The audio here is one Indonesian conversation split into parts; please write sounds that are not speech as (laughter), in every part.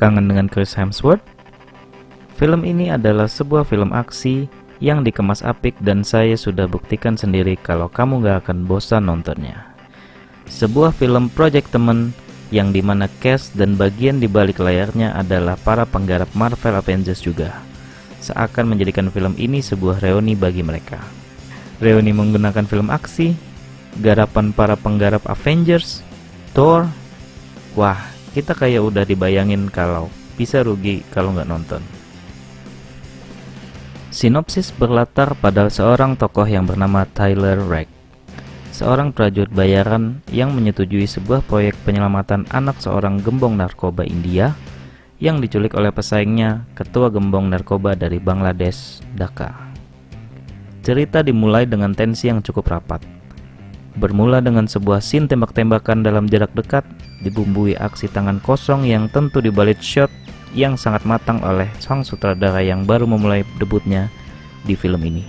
Kangen dengan Chris Hemsworth? Film ini adalah sebuah film aksi yang dikemas apik dan saya sudah buktikan sendiri kalau kamu gak akan bosan nontonnya. Sebuah film project temen yang di mana cast dan bagian di balik layarnya adalah para penggarap Marvel Avengers juga. Seakan menjadikan film ini sebuah reuni bagi mereka. Reuni menggunakan film aksi, garapan para penggarap Avengers, Thor. Wah, kita kayak udah dibayangin kalau bisa rugi kalau nggak nonton. Sinopsis berlatar pada seorang tokoh yang bernama Tyler Rake seorang prajurit bayaran yang menyetujui sebuah proyek penyelamatan anak seorang gembong narkoba India yang diculik oleh pesaingnya, ketua gembong narkoba dari Bangladesh, Dhaka. Cerita dimulai dengan tensi yang cukup rapat. Bermula dengan sebuah scene tembak-tembakan dalam jarak dekat, dibumbui aksi tangan kosong yang tentu dibalik shot yang sangat matang oleh sang sutradara yang baru memulai debutnya di film ini.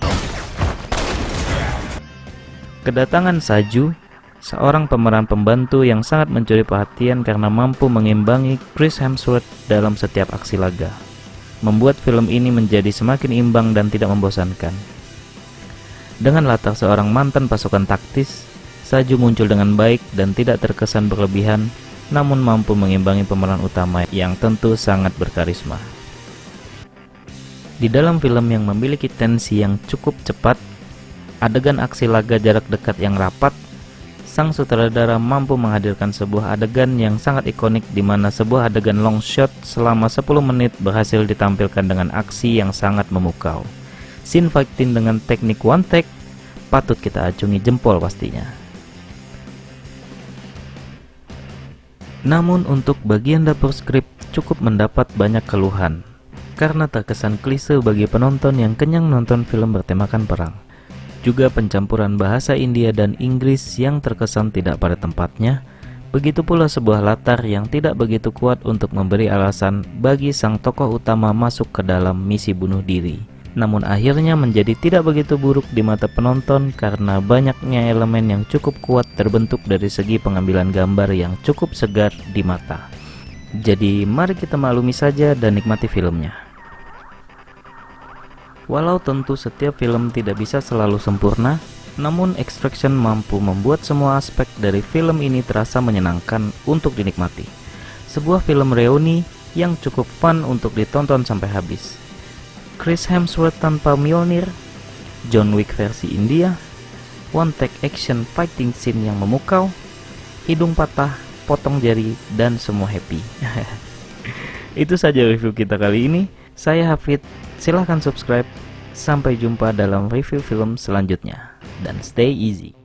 Kedatangan Saju, seorang pemeran pembantu yang sangat mencuri perhatian karena mampu mengimbangi Chris Hemsworth dalam setiap aksi laga, membuat film ini menjadi semakin imbang dan tidak membosankan. Dengan latar seorang mantan pasukan taktis, Saju muncul dengan baik dan tidak terkesan berlebihan, namun mampu mengimbangi pemeran utama yang tentu sangat berkarisma. Di dalam film yang memiliki tensi yang cukup cepat adegan aksi laga jarak dekat yang rapat, sang sutradara mampu menghadirkan sebuah adegan yang sangat ikonik di mana sebuah adegan long shot selama 10 menit berhasil ditampilkan dengan aksi yang sangat memukau. Scene fighting dengan teknik one take patut kita acungi jempol pastinya. Namun untuk bagian dapur skrip cukup mendapat banyak keluhan. Karena terkesan klise bagi penonton yang kenyang nonton film bertemakan perang. Juga pencampuran bahasa India dan Inggris yang terkesan tidak pada tempatnya, begitu pula sebuah latar yang tidak begitu kuat untuk memberi alasan bagi sang tokoh utama masuk ke dalam misi bunuh diri. Namun akhirnya menjadi tidak begitu buruk di mata penonton karena banyaknya elemen yang cukup kuat terbentuk dari segi pengambilan gambar yang cukup segar di mata. Jadi mari kita maklumi saja dan nikmati filmnya. Walau tentu setiap film tidak bisa selalu sempurna, namun Extraction mampu membuat semua aspek dari film ini terasa menyenangkan untuk dinikmati. Sebuah film reuni yang cukup fun untuk ditonton sampai habis. Chris Hemsworth tanpa Mjolnir, John Wick versi India, one take action fighting scene yang memukau, hidung patah, potong jari, dan semua happy. (laughs) Itu saja review kita kali ini. Saya Hafid, silahkan subscribe. Sampai jumpa dalam review film selanjutnya. Dan stay easy.